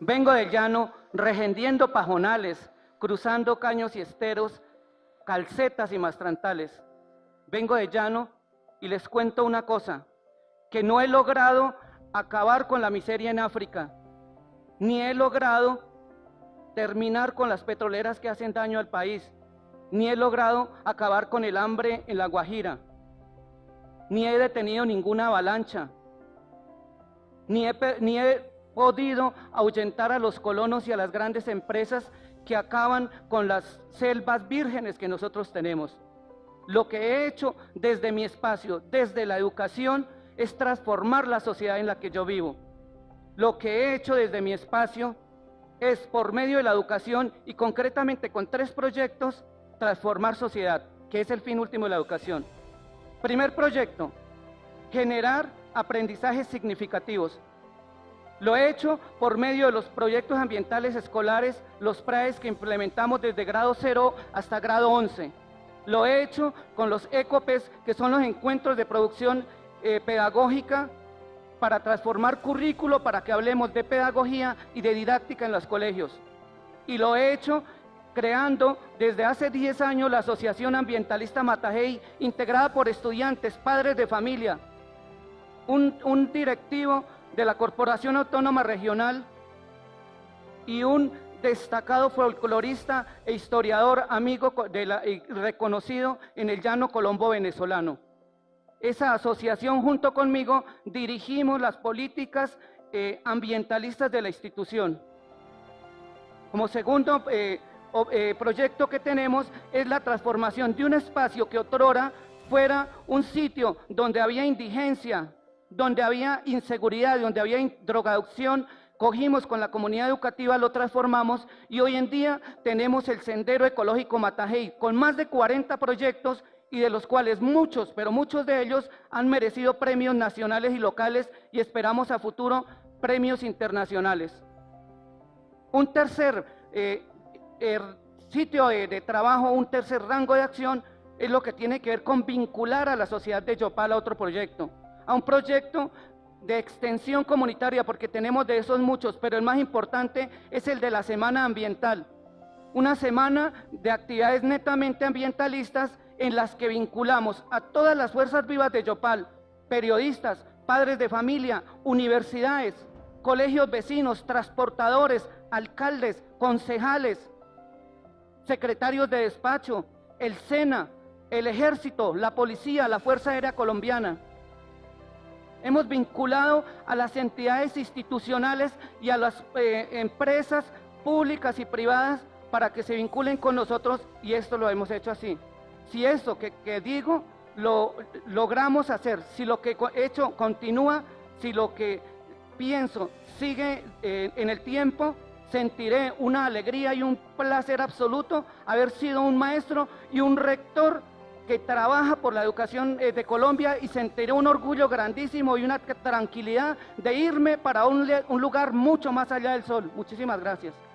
Vengo del llano regendiendo pajonales, cruzando caños y esteros, calcetas y mastrantales. Vengo de llano y les cuento una cosa, que no he logrado acabar con la miseria en África, ni he logrado terminar con las petroleras que hacen daño al país, ni he logrado acabar con el hambre en la Guajira, ni he detenido ninguna avalancha, ni he, ni he podido ahuyentar a los colonos y a las grandes empresas que acaban con las selvas vírgenes que nosotros tenemos. Lo que he hecho desde mi espacio, desde la educación, es transformar la sociedad en la que yo vivo. Lo que he hecho desde mi espacio es, por medio de la educación y concretamente con tres proyectos, transformar sociedad, que es el fin último de la educación. Primer proyecto, generar aprendizajes significativos. Lo he hecho por medio de los proyectos ambientales escolares, los PRAES que implementamos desde grado 0 hasta grado 11. Lo he hecho con los ECOPES, que son los encuentros de producción eh, pedagógica para transformar currículo para que hablemos de pedagogía y de didáctica en los colegios. Y lo he hecho creando desde hace 10 años la Asociación Ambientalista Matajey, integrada por estudiantes, padres de familia, un, un directivo de la Corporación Autónoma Regional y un destacado folclorista e historiador amigo reconocido en el llano colombo venezolano. Esa asociación junto conmigo dirigimos las políticas eh, ambientalistas de la institución. Como segundo eh, eh, proyecto que tenemos es la transformación de un espacio que otrora fuera un sitio donde había indigencia, donde había inseguridad, donde había drogadicción, cogimos con la comunidad educativa, lo transformamos y hoy en día tenemos el Sendero Ecológico Matajey con más de 40 proyectos y de los cuales muchos, pero muchos de ellos han merecido premios nacionales y locales y esperamos a futuro premios internacionales. Un tercer eh, er, sitio de, de trabajo, un tercer rango de acción es lo que tiene que ver con vincular a la sociedad de Yopal a otro proyecto a un proyecto de extensión comunitaria, porque tenemos de esos muchos, pero el más importante es el de la Semana Ambiental. Una semana de actividades netamente ambientalistas en las que vinculamos a todas las fuerzas vivas de Yopal, periodistas, padres de familia, universidades, colegios vecinos, transportadores, alcaldes, concejales, secretarios de despacho, el SENA, el ejército, la policía, la Fuerza Aérea Colombiana. Hemos vinculado a las entidades institucionales y a las eh, empresas públicas y privadas para que se vinculen con nosotros y esto lo hemos hecho así. Si eso que, digo lo logramos hacer, si lo que he hecho continúa, si lo que pienso sigue eh, en el tiempo, sentiré una alegría y un placer absoluto haber sido un maestro y un rector que trabaja por la educación eh, de Colombia y sentiré un orgullo grandísimo y una tranquilidad de irme para un, un lugar mucho más allá del sol. Muchísimas gracias.